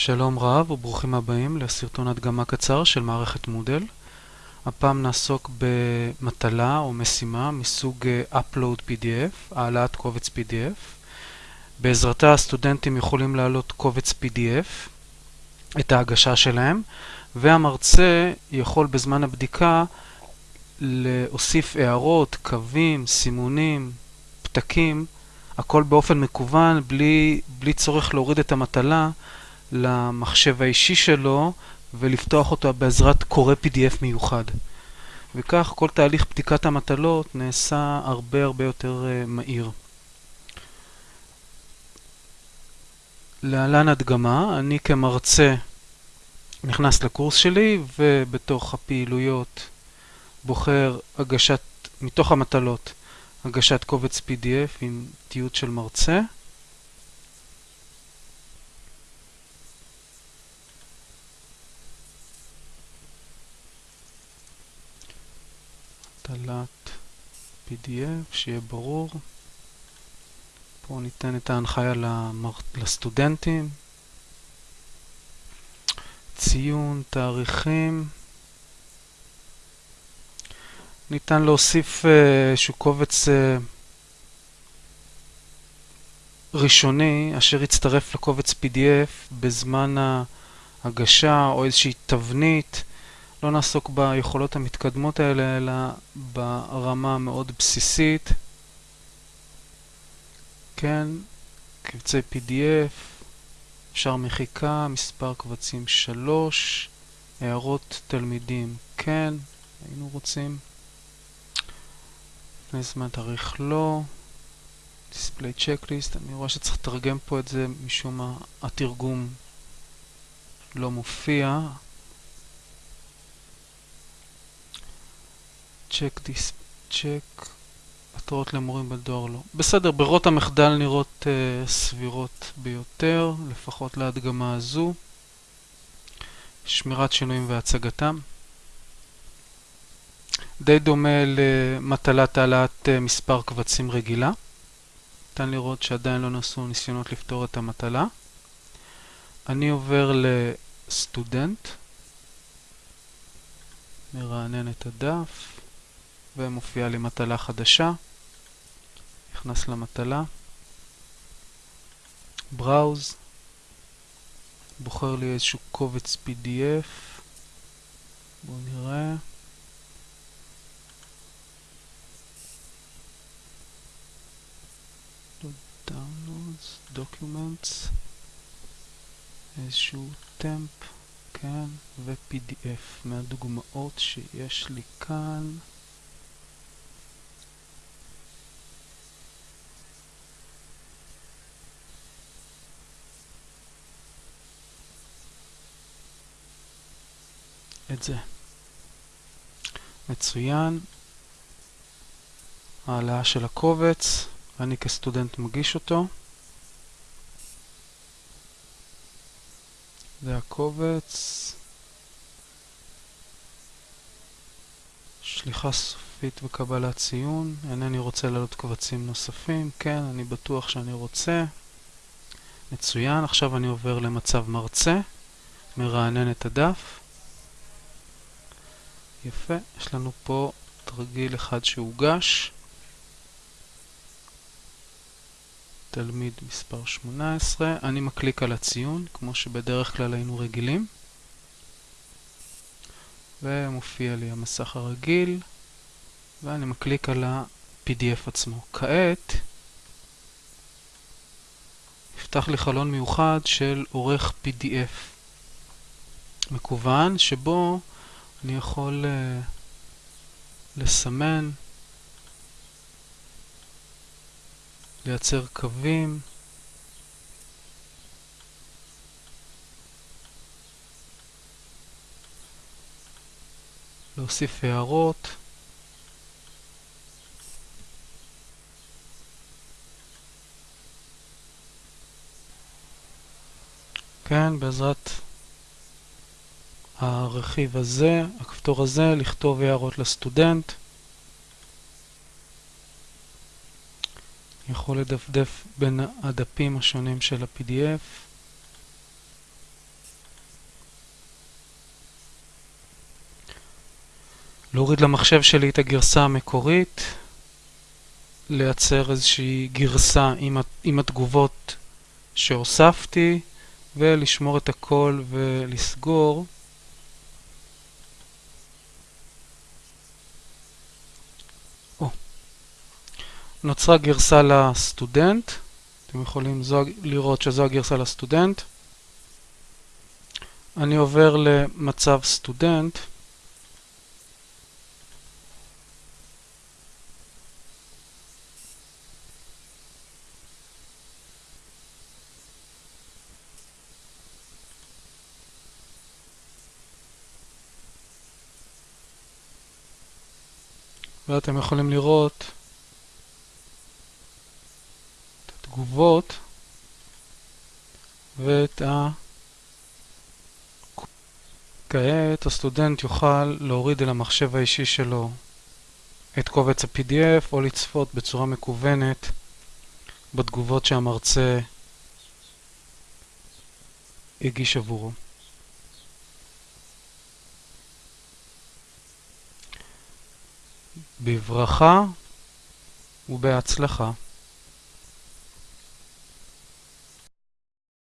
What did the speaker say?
שלום רב וברוכים הבאים לסרטון הדגמה קצר של מערכת מודל. הפעם נעסוק במטלה או משימה מסוג אה, Upload PDF, העלאת קובץ PDF. בעזרתה הסטודנטים יכולים להעלות קובץ PDF, את ההגשה שלהם, והמרצה יכול בזמן הבדיקה להוסיף הערות, קווים, סימונים, פתקים, הכל באופן מקוון, בלי, בלי צורך להוריד את המטלה למחשב האישי שלו ולפתוח אותו בעזרת קורא PDF מיוחד. וכך כל תהליך בדיקת המטלות נעשה הרבה הרבה יותר uh, מהיר. להלן הדגמה, אני כמרצה נכנס לקורס שלי ובתוך הפעילויות בוחר הגשת, מתוך המטלות, הגשת קובץ PDF עם תיעוד של מרצה. הטלת PDF, שיהיה ברור. פה ניתן את ההנחיה למר... לסטודנטים. ציון, תאריכים. ניתן להוסיף אה, איזשהו קובץ אה, ראשוני אשר יצטרף לקובץ PDF בזמן ההגשה או איזושהי תבנית. לא נעסוק ביכולות המתקדמות האלה, אלא ברמה המאוד בסיסית. כן, קבצי PDF, אפשר מחיקה, מספר קבצים 3, הערות תלמידים, כן, היינו רוצים. לפני זמן תאריך לא. דיספליי צ'קליסט, אני רואה שצריך לתרגם פה את זה משום מה התרגום לא מופיע. צ'ק דיס... צ'ק... התראות למורים בדואר לא. בסדר, ברירות המחדל נראות uh, סבירות ביותר, לפחות להדגמה הזו. שמירת שינויים והצגתם. די דומה למטלת העלאת uh, מספר קבצים רגילה. ניתן לראות שעדיין לא נעשו ניסיונות לפתור את המטלה. אני עובר לסטודנט, מרענן את הדף. ומופיעה לי מטלה חדשה. נכנס למטלה, בראוז, בוחר לי איזשהו קובץ PDF, בואו נראה. Downloads, Documents, איזשהו טמפ, כן, ו-PDF מהדוגמאות שיש לי כאן. את זה. מצוין. העלאה של הקובץ, אני כסטודנט מגיש אותו. זה הקובץ. שליחה סופית וקבלת ציון. אינני רוצה להעלות קבצים נוספים. כן, אני בטוח שאני רוצה. מצוין. עכשיו אני עובר למצב מרצה. מרענן את הדף. יפה, יש לנו פה תרגיל אחד שהוגש. תלמיד מספר 18, אני מקליק על הציון, כמו שבדרך כלל היינו רגילים. ומופיע לי המסך הרגיל, ואני מקליק על ה-PDF עצמו. כעת, יפתח לי חלון מיוחד של עורך PDF מקוון, שבו אני יכול uh, לסמן, לייצר קווים, להוסיף הערות. כן, בעזרת הרכיב הזה, הכפתור הזה, לכתוב הערות לסטודנט. יכול לדפדף בין הדפים השונים של ה-PDF. להוריד למחשב שלי את הגרסה המקורית, לייצר איזושהי גרסה עם, התגובות שהוספתי ולשמור את הכל ולסגור. נוצרה גרסה לסטודנט, אתם יכולים זו, לראות שזו הגרסה לסטודנט. אני עובר למצב סטודנט. ואתם יכולים לראות את התגובות ואת ה... כעת הסטודנט יוכל להוריד אל המחשב האישי שלו את קובץ ה-PDF או לצפות בצורה מקוונת בתגובות שהמרצה הגיש עבורו. בברכה ובהצלחה.